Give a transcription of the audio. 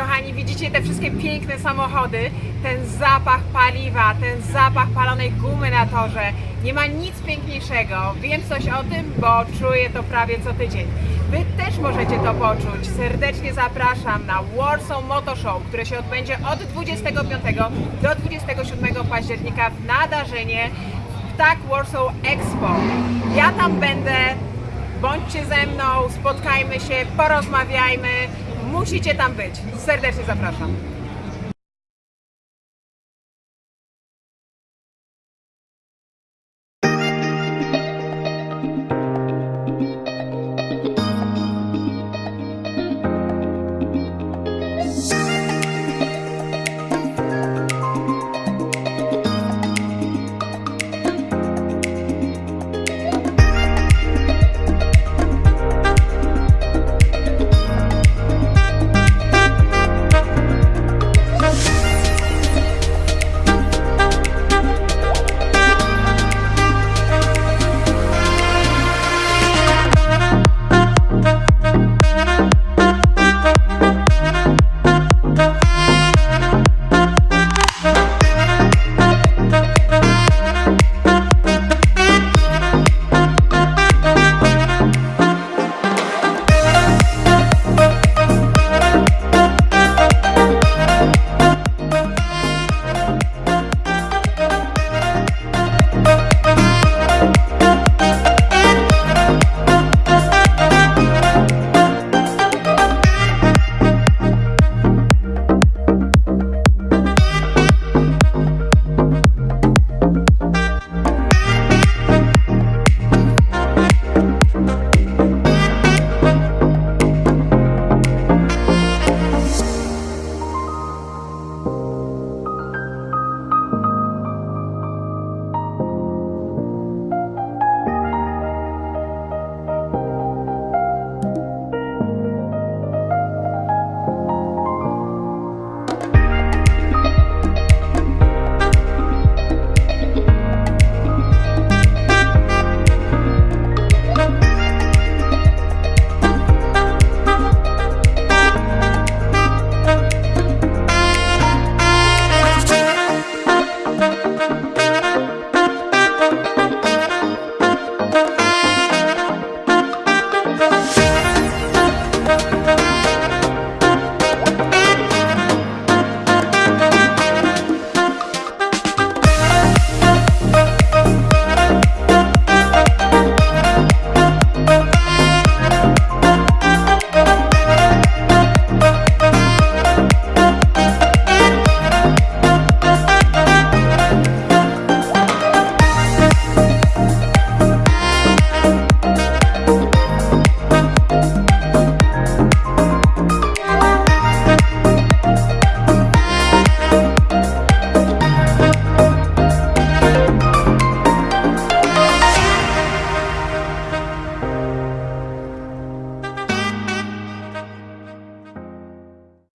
Kochani, widzicie te wszystkie piękne samochody, ten zapach paliwa, ten zapach palonej gumy na torze. Nie ma nic piękniejszego. Wiem coś o tym, bo czuję to prawie co tydzień. Wy też możecie to poczuć. Serdecznie zapraszam na Warsaw Motor Show, które się odbędzie od 25 do 27 października w Nadarzynie w Tak Warsaw Expo. Ja tam będę, bądźcie ze mną, spotkajmy się, porozmawiajmy. Musicie tam być. Serdecznie zapraszam.